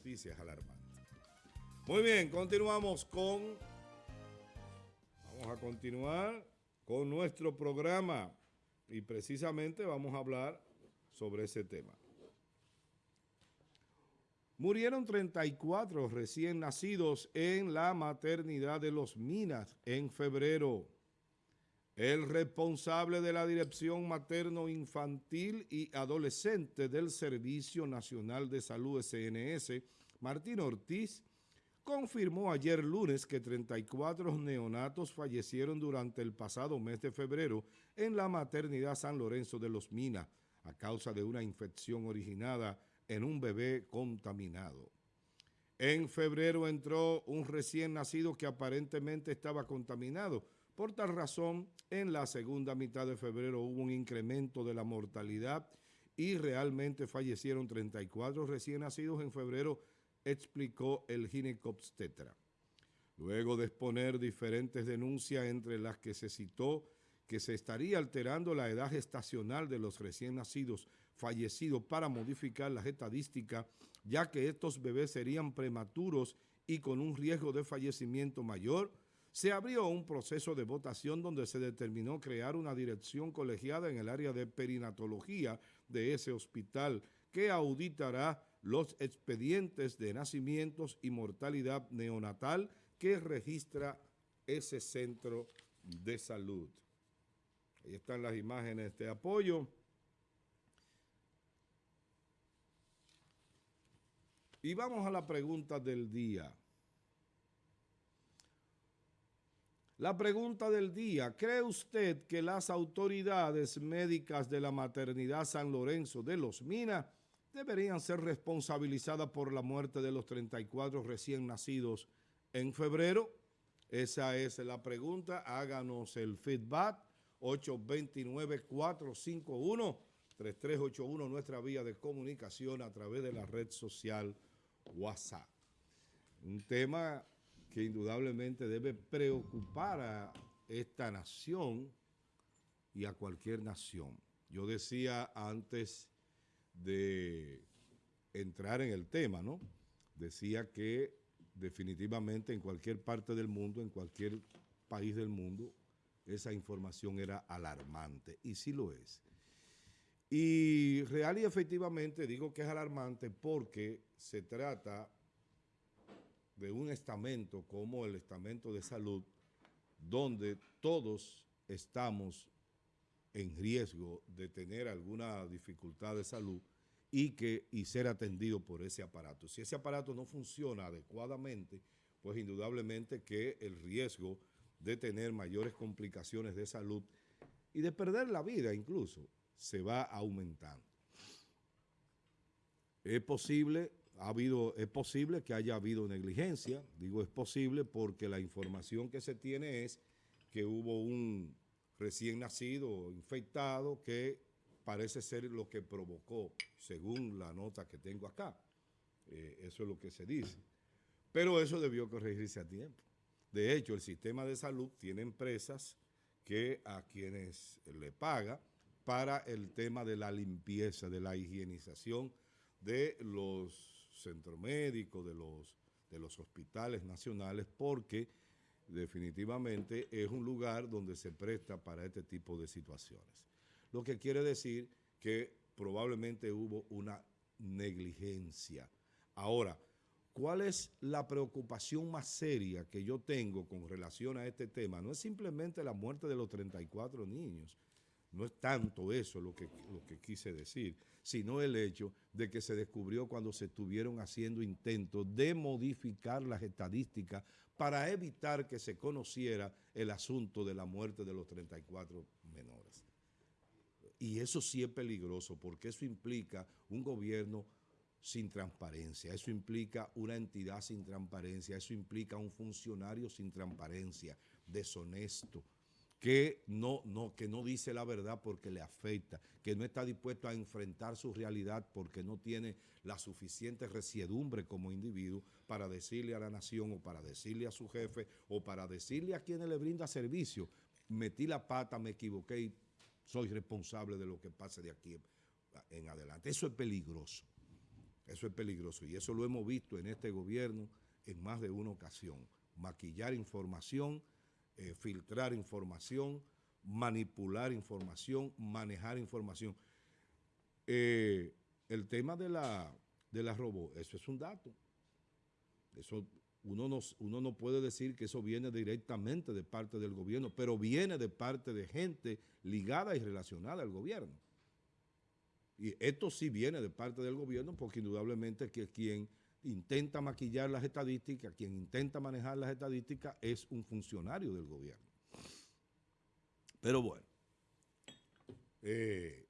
noticia es alarmante. Muy bien, continuamos con... Vamos a continuar con nuestro programa y precisamente vamos a hablar sobre ese tema. Murieron 34 recién nacidos en la maternidad de Los Minas en febrero. El responsable de la Dirección Materno-Infantil y Adolescente del Servicio Nacional de Salud SNS, Martín Ortiz, confirmó ayer lunes que 34 neonatos fallecieron durante el pasado mes de febrero en la maternidad San Lorenzo de los Minas a causa de una infección originada en un bebé contaminado. En febrero entró un recién nacido que aparentemente estaba contaminado. Por tal razón, en la segunda mitad de febrero hubo un incremento de la mortalidad y realmente fallecieron 34 recién nacidos en febrero explicó el ginecobstetra. Luego de exponer diferentes denuncias entre las que se citó que se estaría alterando la edad gestacional de los recién nacidos fallecidos para modificar las estadísticas, ya que estos bebés serían prematuros y con un riesgo de fallecimiento mayor, se abrió un proceso de votación donde se determinó crear una dirección colegiada en el área de perinatología de ese hospital que auditará los expedientes de nacimientos y mortalidad neonatal que registra ese centro de salud. Ahí están las imágenes de apoyo. Y vamos a la pregunta del día. La pregunta del día, ¿cree usted que las autoridades médicas de la maternidad San Lorenzo de Los Minas deberían ser responsabilizadas por la muerte de los 34 recién nacidos en febrero? Esa es la pregunta. Háganos el feedback. 829-451-3381, nuestra vía de comunicación a través de la red social WhatsApp. Un tema que indudablemente debe preocupar a esta nación y a cualquier nación. Yo decía antes de entrar en el tema, ¿no? Decía que definitivamente en cualquier parte del mundo, en cualquier país del mundo, esa información era alarmante, y sí lo es. Y real y efectivamente digo que es alarmante porque se trata de un estamento como el estamento de salud, donde todos estamos en riesgo de tener alguna dificultad de salud y, que, y ser atendido por ese aparato. Si ese aparato no funciona adecuadamente, pues indudablemente que el riesgo de tener mayores complicaciones de salud y de perder la vida incluso, se va aumentando. Es posible, ha habido, es posible que haya habido negligencia, digo es posible porque la información que se tiene es que hubo un recién nacido infectado que parece ser lo que provocó, según la nota que tengo acá. Eh, eso es lo que se dice. Pero eso debió corregirse a tiempo. De hecho, el sistema de salud tiene empresas que a quienes le paga para el tema de la limpieza, de la higienización de los centros médicos, de los, de los hospitales nacionales, porque definitivamente es un lugar donde se presta para este tipo de situaciones. Lo que quiere decir que probablemente hubo una negligencia. Ahora, ¿Cuál es la preocupación más seria que yo tengo con relación a este tema? No es simplemente la muerte de los 34 niños, no es tanto eso lo que, quise decir, sino el hecho de que se descubrió cuando se estuvieron haciendo intentos de modificar las estadísticas para evitar que se conociera el asunto de la muerte de los 34 menores. Y eso sí es peligroso porque eso implica un gobierno sin transparencia. Eso implica una entidad sin transparencia, eso implica un funcionario sin transparencia, deshonesto, que no, no, que no dice la verdad porque le afecta, que no está dispuesto a enfrentar su realidad porque no tiene la suficiente resiedumbre como individuo para decirle a la nación o para decirle a su jefe o para decirle a quienes le brinda servicio, metí la pata, me equivoqué y soy responsable de lo que pase de aquí en adelante. Eso es peligroso. Eso es peligroso y eso lo hemos visto en este gobierno en más de una ocasión. Maquillar información, eh, filtrar información, manipular información, manejar información. Eh, el tema de la, de la robó, eso es un dato. Eso uno no, uno no puede decir que eso viene directamente de parte del gobierno, pero viene de parte de gente ligada y relacionada al gobierno. Y esto sí viene de parte del gobierno porque indudablemente que quien intenta maquillar las estadísticas, quien intenta manejar las estadísticas es un funcionario del gobierno. Pero bueno, eh,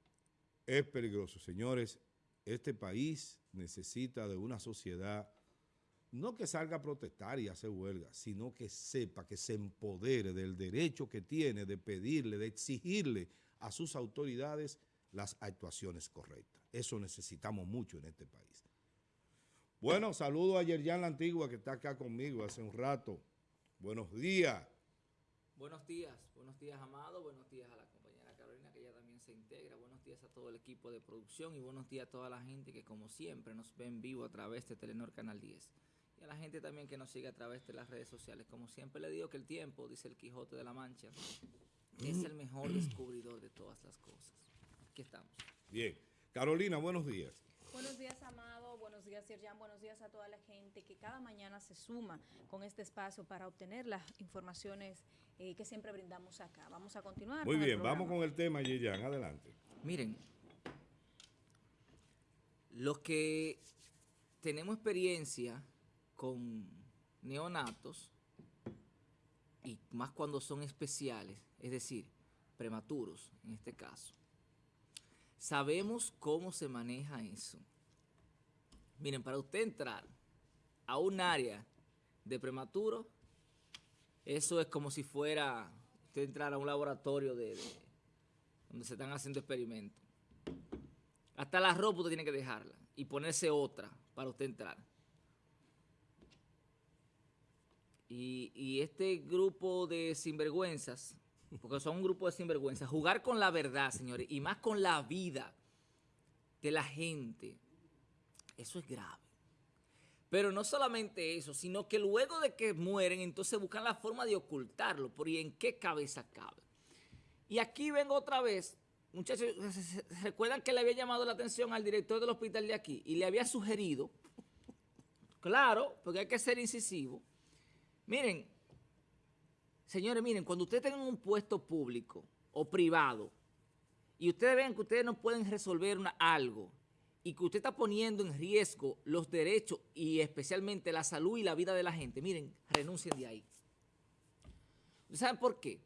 es peligroso. Señores, este país necesita de una sociedad no que salga a protestar y hacer huelga, sino que sepa, que se empodere del derecho que tiene de pedirle, de exigirle a sus autoridades las actuaciones correctas. Eso necesitamos mucho en este país. Bueno, saludo a Yerjan La Antigua que está acá conmigo hace un rato. Buenos días. Buenos días, buenos días Amado, buenos días a la compañera Carolina que ella también se integra, buenos días a todo el equipo de producción y buenos días a toda la gente que como siempre nos ve en vivo a través de Telenor Canal 10 y a la gente también que nos sigue a través de las redes sociales. Como siempre le digo que el tiempo, dice el Quijote de la Mancha, es el mejor descubridor de todas las cosas. Aquí estamos. Bien. Carolina, buenos días. Buenos días, Amado. Buenos días, Sirjan. Buenos días a toda la gente que cada mañana se suma con este espacio para obtener las informaciones eh, que siempre brindamos acá. Vamos a continuar. Muy bien, vamos con el tema, Yerjan. Adelante. Miren, los que tenemos experiencia con neonatos, y más cuando son especiales, es decir, prematuros en este caso, sabemos cómo se maneja eso. Miren, para usted entrar a un área de prematuro, eso es como si fuera usted entrar a un laboratorio de, donde se están haciendo experimentos. Hasta la ropa usted tiene que dejarla y ponerse otra para usted entrar. Y, este grupo de sinvergüenzas, porque son un grupo de sinvergüenzas, jugar con la verdad, señores, y más con la vida de la gente, eso es grave. Pero no solamente eso, sino que luego de que mueren, entonces buscan la forma de ocultarlo. ¿Por y en qué cabeza cabe? Y aquí vengo otra vez, muchachos, recuerdan que le había llamado la atención al director del hospital de aquí y le había sugerido, claro, porque hay que ser incisivo, Miren, señores, miren, cuando ustedes tengan un puesto público o privado y ustedes ven que ustedes no pueden resolver algo y que usted está poniendo en riesgo los derechos y especialmente la salud y la vida de la gente, miren, renuncien de ahí. ¿Saben por qué?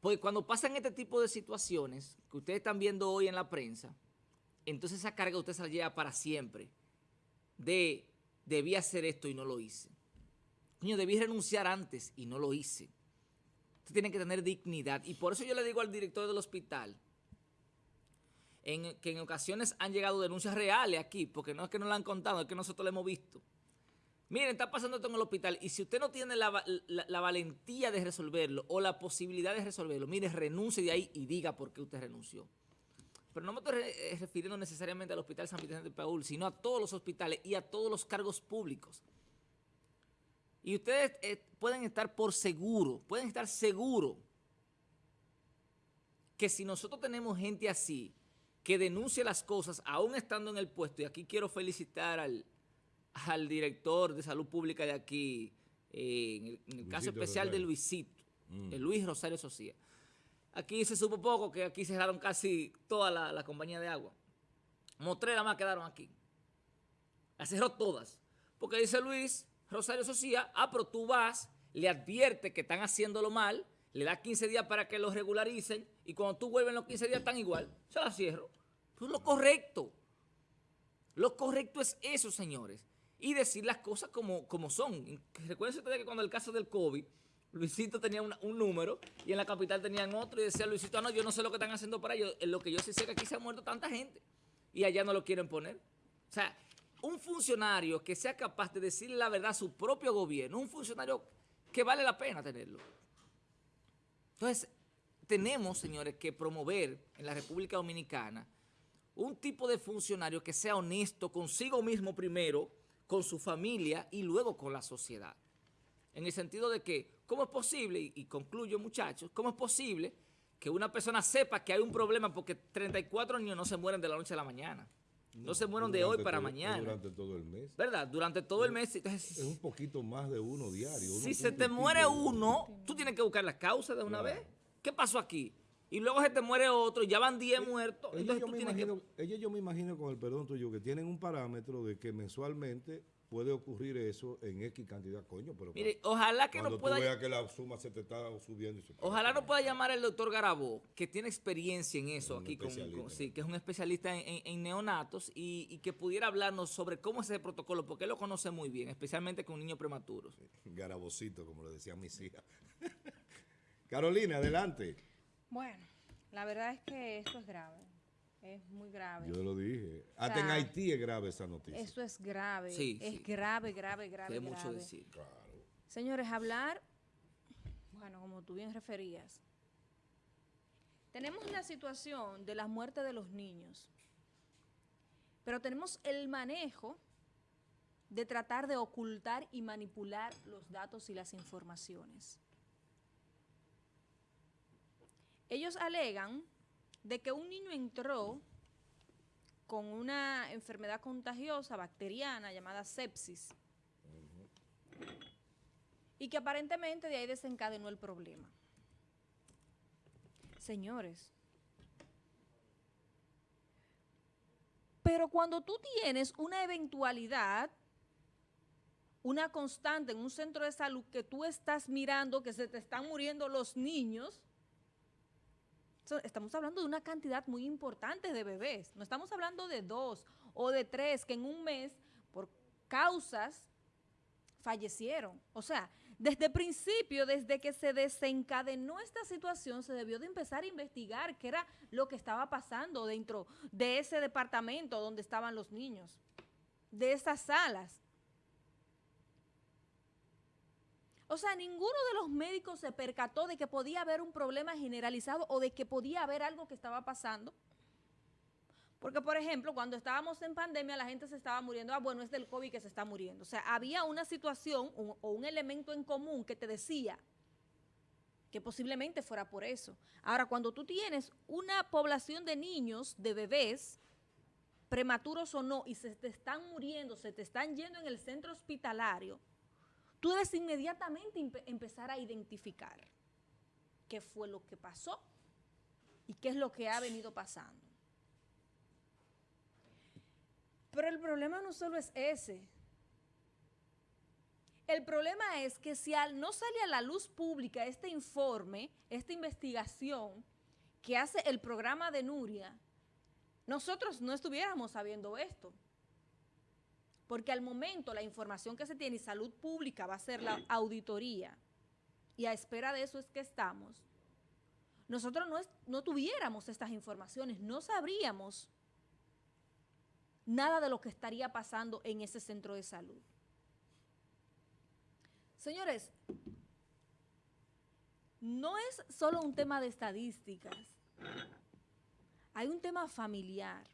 Porque cuando pasan este tipo de situaciones que ustedes están viendo hoy en la prensa, entonces esa carga usted se la lleva para siempre de debía hacer esto y no lo hice. Niño, debí renunciar antes y no lo hice. Usted tiene que tener dignidad. Y por eso yo le digo al director del hospital en, que en ocasiones han llegado denuncias reales aquí, porque no es que no la han contado, es que nosotros lo hemos visto. Miren, está pasando esto en el hospital y si usted no tiene la, valentía de resolverlo o la posibilidad de resolverlo, mire, renuncie de ahí y diga por qué usted renunció. Pero no me estoy eh, refiriendo necesariamente al Hospital San Vicente de Paul, sino a todos los hospitales y a todos los cargos públicos. Y ustedes eh, pueden estar por seguro, pueden estar seguros que si nosotros tenemos gente así, que denuncie las cosas aún estando en el puesto, y aquí quiero felicitar al, director de salud pública de aquí, eh, en el, caso especial de Luisito, mm. de Luis Rosario Socia. Aquí se supo poco que aquí cerraron casi toda la, compañía de agua. Motrera más quedaron aquí. Las cerró todas. Porque dice Luis Rosario Socia, ah, pero tú vas, le advierte que están haciéndolo mal, le da 15 días para que lo regularicen y cuando tú vuelves los 15 días están igual, se la cierro. Pues lo correcto. Lo correcto es eso, señores. Y decir las cosas como, como son. Recuerden ustedes que cuando el caso del COVID, Luisito tenía un número y en la capital tenían otro y decía Luisito, ah, no, yo no sé lo que están haciendo para ellos. Lo que yo sí sé que aquí se ha muerto tanta gente y allá no lo quieren poner. O sea, un funcionario que sea capaz de decirle la verdad a su propio gobierno, un funcionario que vale la pena tenerlo. Entonces, tenemos, señores, que promover en la República Dominicana un tipo de funcionario que sea honesto consigo mismo primero, con su familia y luego con la sociedad. En el sentido de que, ¿cómo es posible? Y concluyo muchachos, ¿cómo es posible que una persona sepa que hay un problema porque 34 niños no se mueren de la noche a la mañana? No, se mueren de hoy para todo- mañana. Durante todo el mes. ¿Verdad? Durante todo el mes. Entonces, Es un poquito más de uno diario. uno si se te muere uno, tú tienes que buscar la causa de una Claro. vez. ¿Qué pasó aquí? Y luego se te muere otro, ya van 10 muertos. Ellos yo, me tienes que... imagino, ellos yo me imagino, con el perdón tuyo, que tienen un parámetro de que mensualmente puede ocurrir eso en X cantidad, coño. Pero Mire, ojalá que no tú pueda... veas que la suma se te está subiendo. y se- Ojalá no pueda llamar el doctor Garabó, que tiene experiencia en eso aquí, con, sí, que es un especialista en, en- en neonatos y, y que pudiera hablarnos sobre cómo es ese protocolo, porque él lo conoce muy bien, especialmente con niños prematuros. Garabocito, como le decían mis hijas. Carolina, adelante. Bueno, la verdad es que esto es grave. Es muy grave. Yo lo dije. Hasta en sea, Haití es grave esa noticia. Eso es grave. Sí, es sí. grave, grave, grave. Es mucho grave. decir. Claro. Señores, hablar, bueno, como tú bien referías, tenemos la situación de la muerte de los niños, pero tenemos el manejo de tratar de ocultar y manipular los datos y las informaciones. Ellos alegan de que un niño entró con una enfermedad contagiosa bacteriana llamada sepsis y que aparentemente de ahí desencadenó el problema. Señores, pero cuando tú tienes una eventualidad, una constante en un centro de salud que tú estás mirando que se te están muriendo los niños, estamos hablando de una cantidad muy importante de bebés. No estamos hablando de dos o de tres que en un mes, por causas fallecieron. O sea, desde el principio, desde que se desencadenó esta situación, se debió de empezar a investigar qué era lo que estaba pasando dentro de ese departamento donde estaban los niños, de esas salas. O sea, ninguno de los médicos se percató de que podía haber un problema generalizado o de que podía haber algo que estaba pasando. Porque, por ejemplo, cuando estábamos en pandemia, la gente se estaba muriendo. Ah, bueno, es del COVID que se está muriendo. O sea, había una situación o un elemento en común que te decía que posiblemente fuera por eso. Ahora, cuando tú tienes una población de niños, de bebés, prematuros o no, y se te están muriendo, se te están yendo en el centro hospitalario, tú debes inmediatamente empe- empezar a identificar qué fue lo que pasó y qué es lo que ha venido pasando. Pero el problema no solo es ese. El problema es que si al no sale a la luz pública este informe, esta investigación que hace el programa de Nuria, nosotros no estuviéramos sabiendo esto. Porque al momento la información que se tiene y salud pública va a ser la auditoría, y a espera de eso es que estamos, nosotros no, es- no tuviéramos estas informaciones, no sabríamos nada de lo que estaría pasando en ese centro de salud. Señores, no es solo un tema de estadísticas, hay un tema familiar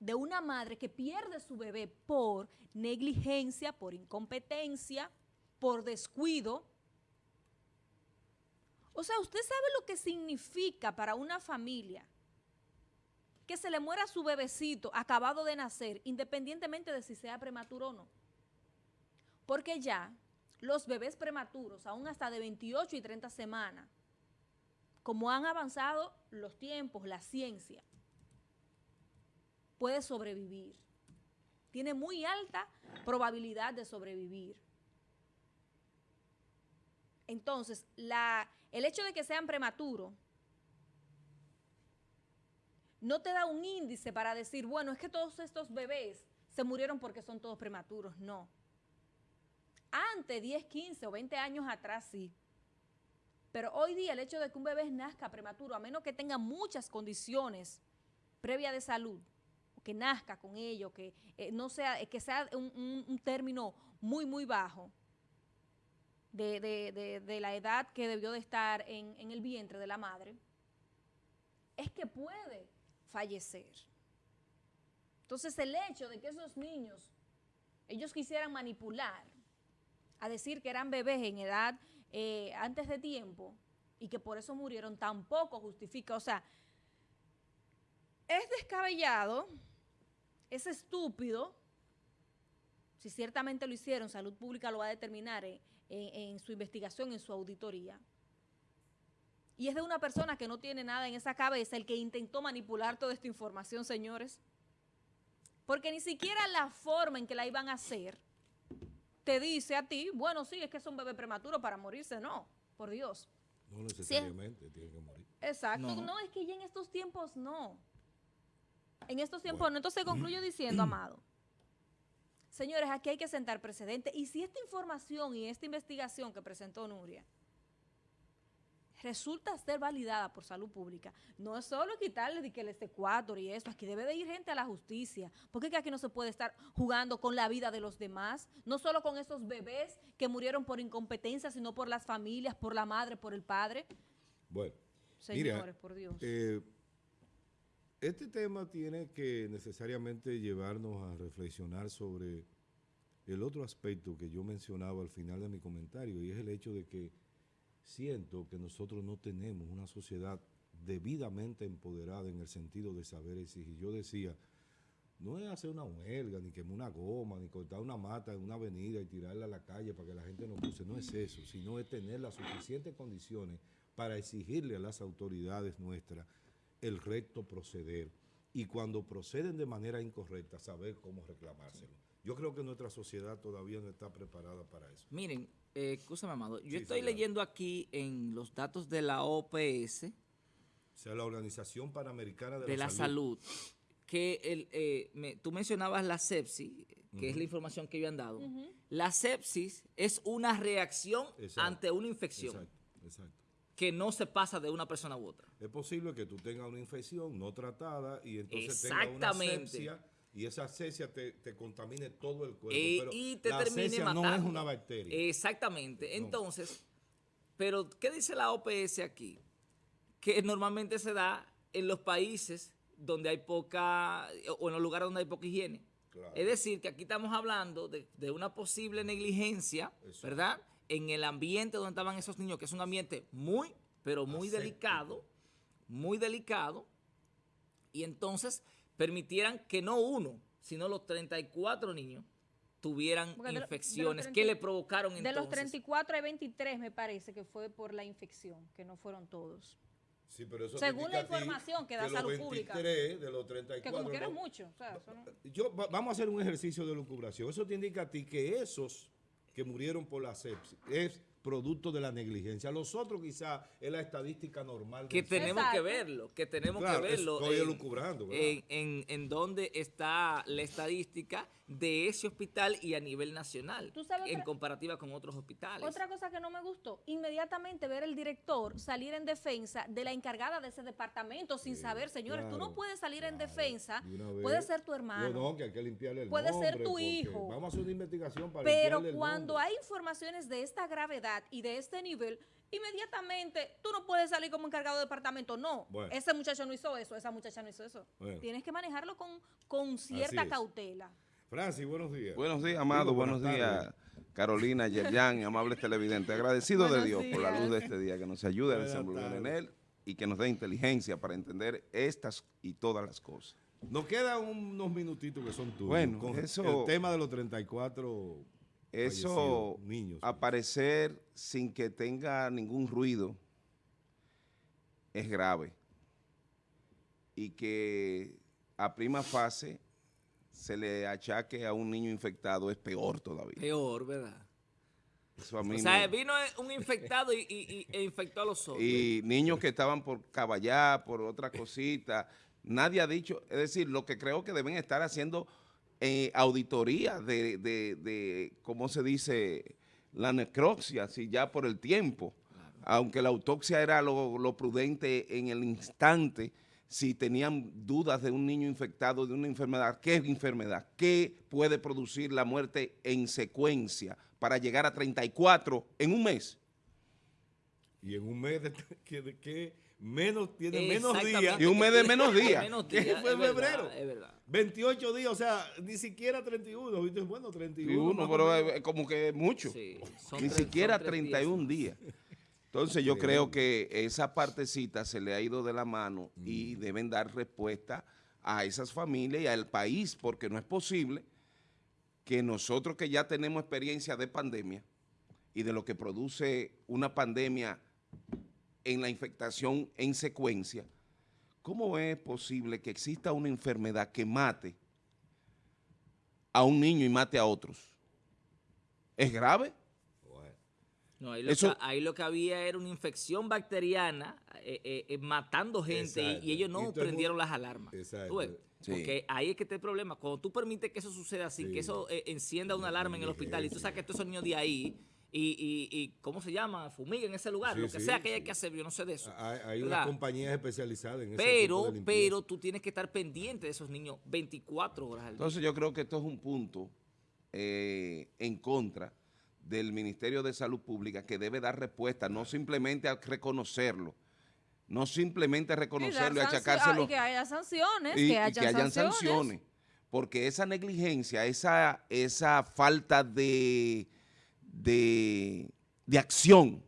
de una madre que pierde su bebé por negligencia, por incompetencia, por descuido. O sea, usted sabe lo que significa para una familia que se le muera su bebecito acabado de nacer, independientemente de si sea prematuro o no. Porque ya los bebés prematuros, aún hasta de 28 y 30 semanas, como han avanzado los tiempos, la ciencia, puede sobrevivir. Tiene muy alta probabilidad de sobrevivir. Entonces, la, el hecho de que sean prematuros no te da un índice para decir, bueno, es que todos estos bebés se murieron porque son todos prematuros. No. Antes, 10, 15 o 20 años atrás, sí. Pero hoy día el hecho de que un bebé nazca prematuro, a menos que tenga muchas condiciones previas de salud, que nazca con ello, que eh, no sea, eh, que sea un, término muy, muy bajo de, de- de- de la edad que debió de estar en, en el vientre de la madre, es que puede fallecer. Entonces el hecho de que esos niños, ellos quisieran manipular, a decir que eran bebés en edad eh, antes de tiempo y que por eso murieron, tampoco justifica, o sea, es descabellado, es estúpido, si ciertamente lo hicieron, Salud Pública lo va a determinar en, en- en su investigación, en su auditoría. Y es de una persona que no tiene nada en esa cabeza el que intentó manipular toda esta información, señores. Porque ni siquiera la forma en que la iban a hacer te dice a ti, bueno, sí, es que es un bebé prematuro para morirse. No, por Dios. No necesariamente tiene que morir. Exacto. No. No. es que ya en estos tiempos no. En estos tiempos no. Entonces concluyo diciendo, Amado. Señores, aquí hay que sentar precedente. Y si esta información y esta investigación que presentó Nuria resulta ser validada por salud pública, no es solo quitarle de que el Ecuador y eso, aquí debe de ir gente a la justicia, porque es que aquí no se puede estar jugando con la vida de los demás, no solo con esos bebés que murieron por incompetencia, sino por las familias, por la madre, por el padre. Bueno, Señores, mira, por Dios. eh, este tema tiene que necesariamente llevarnos a reflexionar sobre el otro aspecto que yo mencionaba al final de mi comentario, y es el hecho de que siento que nosotros no tenemos una sociedad debidamente empoderada en el sentido de saber exigir. Yo decía, no es hacer una huelga, ni quemar una goma, ni cortar una mata en una avenida y tirarla a la calle para que la gente no cruce, no es eso, sino es tener las suficientes condiciones para exigirle a las autoridades nuestras el recto proceder y cuando proceden de manera incorrecta saber cómo reclamárselo. Yo creo que nuestra sociedad todavía no está preparada para eso. Miren, eh, escúchame, Amado. Yo Sí, estoy leyendo aquí en los datos de la OPS, O sea, la Organización Panamericana de, de la salud, que el, eh, me- tú mencionabas la sepsis, que es la información que ellos han dado. La sepsis es una reacción Exacto. ante una infección Exacto, exacto. Que no se pasa de una persona u otra. Es posible que tú tengas una infección no tratada y entonces tengas una sepsia y esa sepsia te, te contamine todo el cuerpo. Eh, pero y te la termine matando. no es una bacteria. Exactamente. No. Entonces, pero ¿qué dice la OPS aquí? Que normalmente se da en los países donde hay poca, o en los lugares donde hay poca higiene. Claro. Es decir, que aquí estamos hablando de, de una posible negligencia. ¿verdad? En el ambiente donde estaban esos niños, que es un ambiente muy, pero muy delicado, muy delicado, y entonces permitieran que no uno, sino los 34 niños tuvieran Porque infecciones. 30 ¿Qué le provocaron entonces? De los 34 hay 23 me parece que fue por la infección, que no fueron todos. Sí, pero eso Según la información que da Salud Pública. 23 de los Que 34. como que era ¿no? mucho. o sea, eso no- Yo, va- vamos a hacer un ejercicio de lucubración. Eso te indica a ti que esos que murieron por la sepsis es producto de la negligencia. Los otros quizá es la estadística normal. que tenemos Exacto. que verlo, que tenemos Claro, que verlo. estoy en-. En, en, en dónde está la estadística de ese hospital y a nivel nacional, Tú sabes en comparativa con otros hospitales. Otra cosa que no me gustó, inmediatamente ver el director salir en defensa de la encargada de ese departamento sin Sí, saber, señores, tú no puedes salir en defensa, vez. puede ser tu hermano. No, no, que hay que limpiarle el Puede ser tu hijo. Vamos a hacer una investigación para Pero el cuando nombre. hay informaciones de esta gravedad y de este nivel, inmediatamente tú no puedes salir como encargado de departamento. No, Bueno. ese muchacho no hizo eso, esa muchacha no hizo eso. Bueno. Tienes que manejarlo con, con cierta cautela. Francis, buenos días. Buenos días, amado. Digo, Buenos días. Carolina, Yerjan, amables televidentes. Agradecido de Dios por la luz de este día, que nos ayude a desenvolver en él y que nos dé inteligencia para entender estas y todas las cosas. Nos quedan unos minutitos que son tuyos. Bueno, con eso- El tema de los 34 Eso, niños. aparecer sin que tenga ningún ruido, es grave. Y que a prima fase se le achaque a un niño infectado es peor todavía. Peor, ¿verdad? Eso a mí O sea, me- vino un infectado y, y- y- e infectó a los otros. y niños que estaban por caballar, por otra cosita. Nadie ha dicho, es decir, lo que creo que deben estar haciendo eh, auditoría de, de, de, ¿cómo se dice? La necropsia, si ya por el tiempo. Aunque la autopsia era lo, lo prudente en el instante, si tenían dudas de un niño infectado de una enfermedad, ¿qué enfermedad? ¿Qué puede producir la muerte en secuencia para llegar a 34 en un mes? Y en un mes, de, ¿qué, de qué menos, tiene menos días. Y un mes de menos días. Menos ¿Qué días, fue es verdad, febrero? Es verdad. 28 días, o sea, ni siquiera 31. ¿viste? Bueno, 31. uno, más o pero menos. es como que mucho. Sí, son Ni tres- siquiera son tres 31 días. Entonces yo creo que esa partecita se le ha ido de la mano y deben dar respuesta a esas familias y al país, porque no es posible que nosotros que ya tenemos experiencia de pandemia y de lo que produce una pandemia en la infectación en secuencia, ¿cómo es posible que exista una enfermedad que mate a un niño y mate a otros? ¿Es grave? No, ahí, lo Eso- que, ahí lo que había era una infección bacteriana eh, eh, eh, matando gente y- Exacto. y, ellos no prendieron mundo- las alarmas. Exacto. Porque ahí es que está el problema. Cuando tú permites que eso suceda así, Sí. que eso eh, encienda una alarma en el hospital y tú sacas a todos esos niños de ahí y, y, y ¿cómo se llama? Fumiga en ese lugar, Sí, lo que sí, sea que haya que hacer, yo no sé de eso. hay, hay unas compañías especializadas en ese tipo Pero, de pero tú tienes que estar pendiente de esos niños 24 horas al día. Entonces yo creo que esto es un punto eh, en contra del Ministerio de Salud Pública que debe dar respuesta, no simplemente a reconocerlo, no simplemente a Y reconocerlo y sancio- achacárselo ah, y que haya sanciones, y, que y hayan que hayan sanciones. sanciones. Porque esa negligencia, esa, esa falta de, de, de acción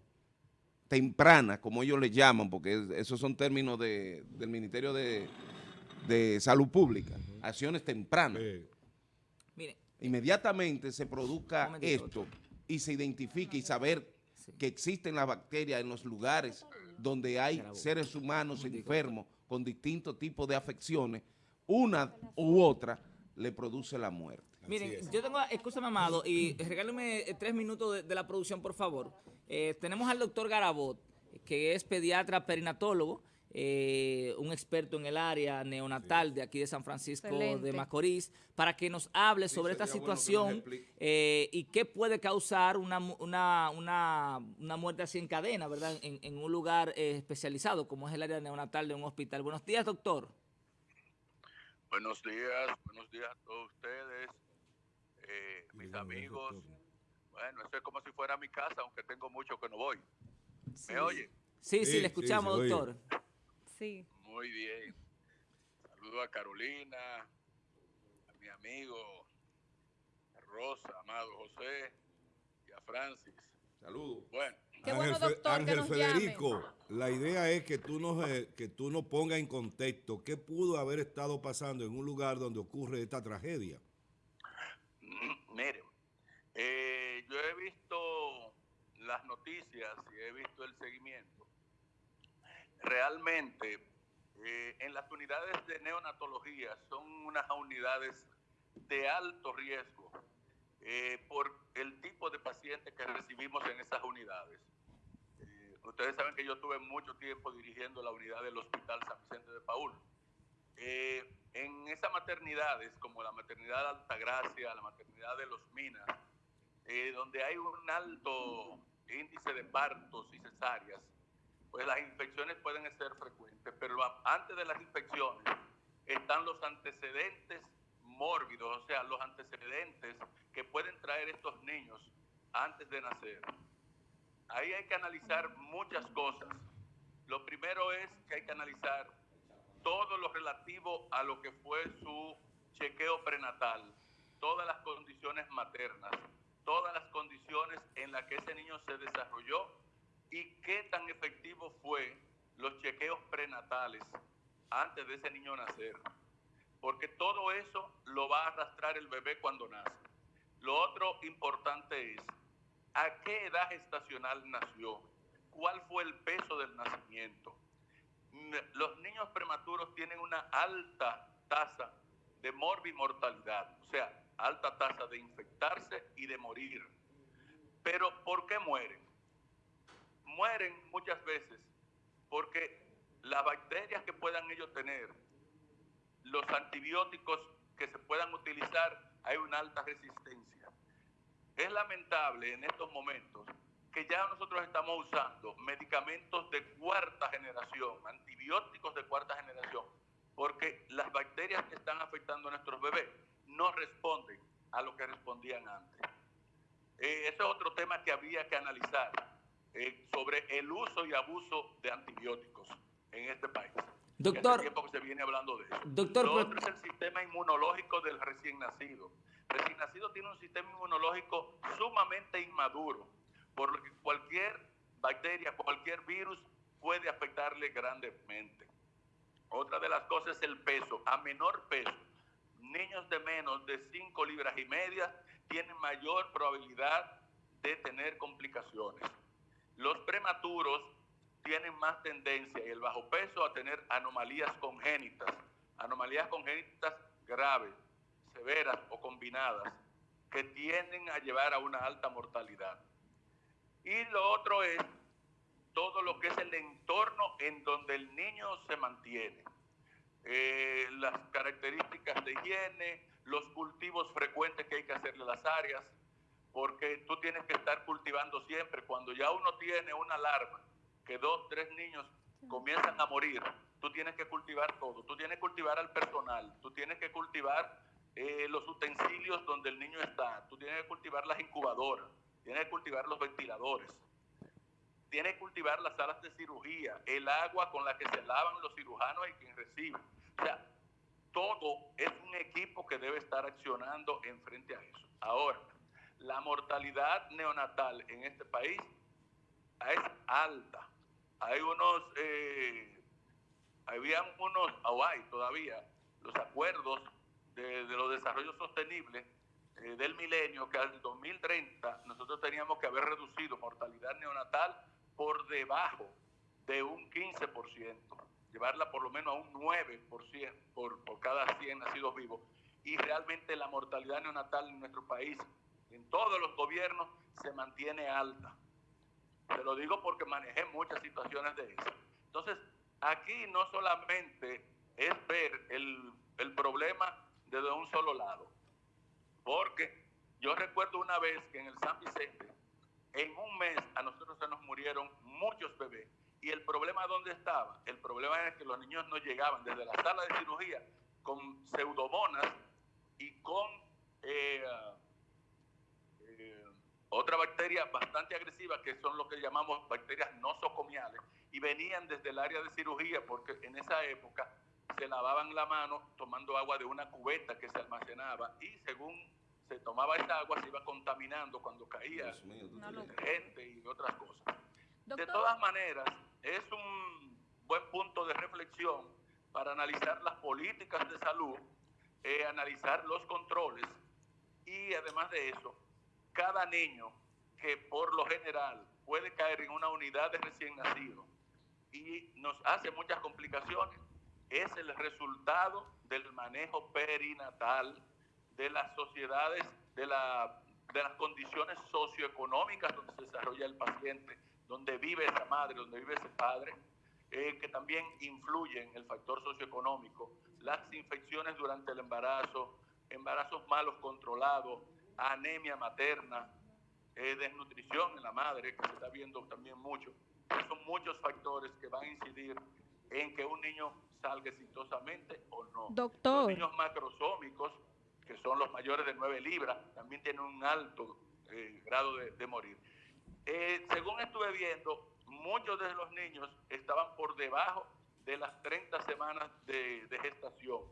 temprana, como ellos le llaman, porque es- esos son términos de- del Ministerio de, de Salud Pública, acciones tempranas. Eh, Mire, inmediatamente se produzca esto y se identifique y saber Sí. que existen las bacterias en los lugares donde hay seres humanos enfermos con distintos tipos de afecciones, una u otra le produce la muerte. Miren, yo tengo, escúchame, Amado, y regáleme eh, tres minutos de, de la producción, por favor. Eh, tenemos al doctor Garabot, que es pediatra perinatólogo, eh, un experto en el área neonatal de aquí de San Francisco de. Macorís, para que nos hable sobre esta bueno situación eh, y qué puede causar una, una, una, una muerte así en cadena, ¿verdad? En, en un lugar eh, especializado, como es el área neonatal de un hospital. Buenos días, doctor. Buenos días, buenos días a todos ustedes, eh, mis amigos. doctor. Bueno, esto es como si fuera mi casa, aunque tengo mucho que no voy. ¿Me oye? Sí, sí, Sí, le sí, escuchamos, se oye. Sí. Muy bien. Saludo a Carolina, a mi amigo a Rosa, Amado José y a Francis. Saludos. Bueno, Qué bueno, Fe- doctor, que Ángel nos Federico, la idea es que tú, nos, eh, que tú nos pongas en contexto qué pudo haber estado pasando en un lugar donde ocurre esta tragedia. Miren, eh, yo he visto las noticias y he visto el seguimiento. Realmente, eh, en las unidades de neonatología son unas unidades de alto riesgo eh, por el tipo de pacientes que recibimos en esas unidades. Eh, ustedes saben que yo tuve mucho tiempo dirigiendo la unidad del Hospital San Vicente de Paul. En esas maternidades, como la maternidad de Altagracia, la maternidad de Los Minas, donde hay un alto índice de partos y cesáreas, pues las infecciones pueden ser frecuentes, pero antes de las infecciones están los antecedentes mórbidos, o sea, los antecedentes que pueden traer estos niños antes de nacer. Ahí hay que analizar muchas cosas. Lo primero es que hay que analizar todo lo relativo a lo que fue su chequeo prenatal, todas las condiciones maternas, todas las condiciones en las que ese niño se desarrolló y qué tan efectivo fue los chequeos prenatales antes de ese niño nacer. Porque todo eso lo va a arrastrar el bebé cuando nace. Lo otro importante es, ¿a qué edad gestacional nació? ¿Cuál fue el peso del nacimiento? N- Los niños prematuros tienen una alta tasa de morbimortalidad, o sea, alta tasa de infectarse y de morir. Pero ¿por qué mueren? Mueren muchas veces porque las bacterias que puedan ellos tener, los antibióticos que se puedan utilizar, hay una alta resistencia. Es lamentable en estos momentos que ya nosotros estamos usando medicamentos de cuarta generación, antibióticos de cuarta generación, porque las bacterias que están afectando a nuestros bebés no responden a lo que respondían antes. Eh, ese es otro tema que había que analizar eh, sobre el uso y abuso de antibióticos. en este país. Doctor. Hace tiempo que se viene hablando de eso. Doctor, Lo pero- otro es el sistema inmunológico del recién nacido. El recién nacido tiene un sistema inmunológico sumamente inmaduro, por lo que cualquier bacteria, cualquier virus puede afectarle grandemente. Otra de las cosas es el peso. A menor peso, niños de menos de 5 libras y media tienen mayor probabilidad de tener complicaciones. Los prematuros tienen más tendencia y el bajo peso a tener anomalías congénitas, anomalías congénitas graves, severas o combinadas, que tienden a llevar a una alta mortalidad. Y lo otro es todo lo que es el entorno en donde el niño se mantiene. Eh, las características de higiene, los cultivos frecuentes que hay que hacerle a las áreas, porque tú tienes que estar cultivando siempre. Cuando ya uno tiene una alarma, que dos, tres niños comienzan a morir, tú tienes que cultivar todo. Tú tienes que cultivar al personal, tú tienes que cultivar eh, los utensilios donde el niño está, tú tienes que cultivar las incubadoras, tienes que cultivar los ventiladores, tienes que cultivar las salas de cirugía, el agua con la que se lavan los cirujanos y quien recibe. O sea, todo es un equipo que debe estar accionando en frente a eso. Ahora, la mortalidad neonatal en este país es alta. Hay unos, eh, habían unos, o hay todavía, los acuerdos de, los desarrollos sostenibles eh, del milenio que al 2030 nosotros teníamos que haber reducido mortalidad neonatal por debajo de un 15%, llevarla por lo menos a un 9% por, por cada 100 nacidos vivos. Y realmente la mortalidad neonatal en nuestro país, en todos los gobiernos, se mantiene alta. Te lo digo porque manejé muchas situaciones de eso. Entonces, aquí no solamente es ver el, el problema desde un solo lado, porque yo recuerdo una vez que en el San Vicente, en un mes a nosotros se nos murieron muchos bebés. ¿Y el problema dónde estaba? El problema es que los niños no llegaban desde la sala de cirugía con pseudomonas y con eh, otra bacteria bastante agresiva que son lo que llamamos bacterias nosocomiales y venían desde el área de cirugía porque en esa época se lavaban la mano tomando agua de una cubeta que se almacenaba y según se tomaba esa agua se iba contaminando cuando caía mío, gente y otras cosas. De todas maneras, es un buen punto de reflexión para analizar las políticas de salud, eh, analizar los controles y además de eso, cada niño que por lo general puede caer en una unidad de recién nacido y nos hace muchas complicaciones, es el resultado del manejo perinatal de las sociedades, de, la, de las condiciones socioeconómicas donde se desarrolla el paciente, donde vive esa madre, donde vive ese padre, eh, que también influyen el factor socioeconómico, las infecciones durante el embarazo, embarazos malos controlados, anemia materna, eh, desnutrición en la madre, que se está viendo también mucho. Son muchos factores que van a incidir en que un niño salga exitosamente o no. Doctor. Los niños macrosómicos, que son los mayores de 9 libras, también tienen un alto eh, grado de, de morir. Eh, según estuve viendo, muchos de los niños estaban por debajo de las 30 semanas de, de gestación.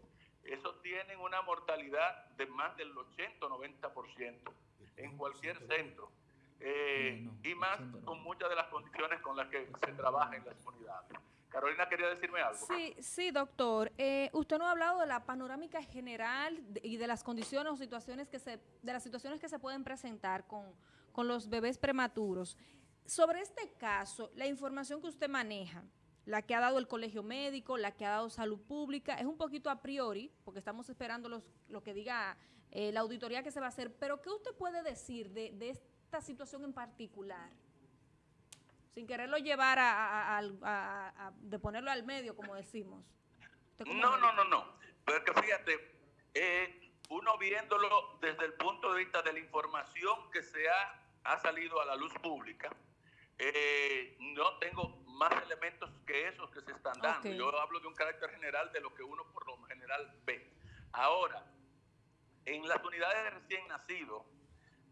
Esos tienen una mortalidad de más del 80 o 90% en cualquier centro. Eh, No, no, y más 80 no. con muchas de las condiciones con las que se trabaja en las unidades. Carolina quería decirme algo. Sí, sí, doctor. Eh, usted nos ha hablado de la panorámica general de- y de las condiciones o situaciones que se, de las situaciones que se pueden presentar con, con los bebés prematuros. Sobre este caso, la información que usted maneja, la que ha dado el colegio médico, la que ha dado salud pública, es un poquito a priori, porque estamos esperando los, lo que diga eh, la auditoría que se va a hacer, pero ¿qué usted puede decir de, de esta situación en particular? Sin quererlo llevar a, a- a- a- a- de ponerlo al medio, como decimos. No, no, no, no. Porque fíjate, eh, uno viéndolo desde el punto de vista de la información que se ha, ha salido a la luz pública, eh, no tengo más elementos que esos que se están dando. Ok. Yo hablo de un carácter general de lo que uno por lo general ve. Ahora, en las unidades de recién nacido,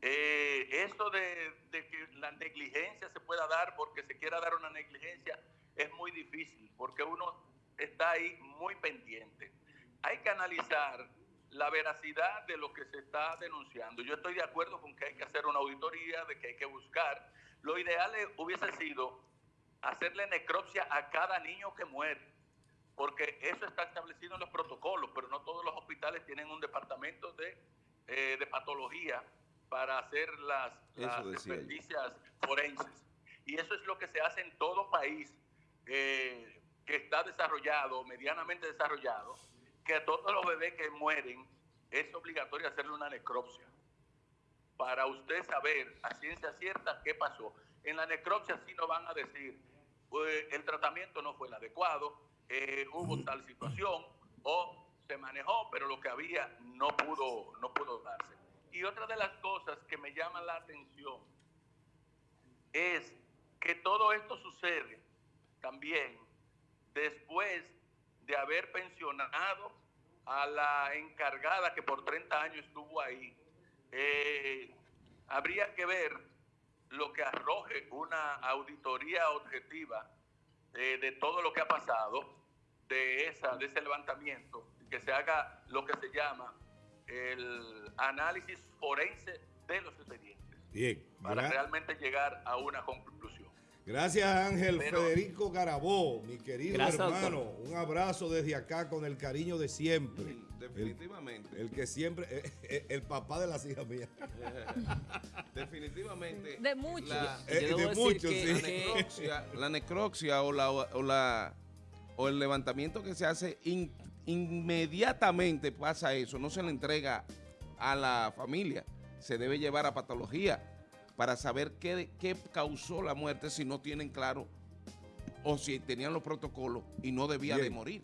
eh, eso de, de que la negligencia se pueda dar porque se quiera dar una negligencia, es muy difícil porque uno está ahí muy pendiente. Hay que analizar la veracidad de lo que se está denunciando. Yo estoy de acuerdo con que hay que hacer una auditoría, de que hay que buscar. Lo ideal hubiese sido hacerle necropsia a cada niño que muere, porque eso está establecido en los protocolos, pero no todos los hospitales tienen un departamento de, eh, de patología para hacer las, las experticias forenses. Y eso es lo que se hace en todo país eh, que está desarrollado, medianamente desarrollado, que a todos los bebés que mueren es obligatorio hacerle una necropsia para usted saber a ciencia cierta qué pasó. En la necropsia sí nos van a decir, el tratamiento no fue el adecuado, eh, hubo tal situación o se manejó, pero lo que había no pudo, no pudo darse. Y otra de las cosas que me llama la atención es que todo esto sucede también después de haber pensionado a la encargada que por 30 años estuvo ahí. Eh, habría que ver lo que arroje una auditoría objetiva eh, de todo lo que ha pasado, de, esa, de ese levantamiento, que se haga lo que se llama el análisis forense de los expedientes. Bien. Para realmente llegar a una conclusión. Gracias Ángel Federico Garabó, mi querido hermano. Un abrazo desde acá con el cariño de siempre. definitivamente. El, que siempre, eh, eh, el, papá de las hijas mías. definitivamente. De muchos. La, eh, de muchos, sí. La necropsia, la necropsia o, la, o, la, o el levantamiento que se hace inmediatamente pasa eso, no se le entrega a la familia, se debe llevar a patología para saber qué, qué causó la muerte si no tienen claro o si tenían los protocolos y no debía de morir.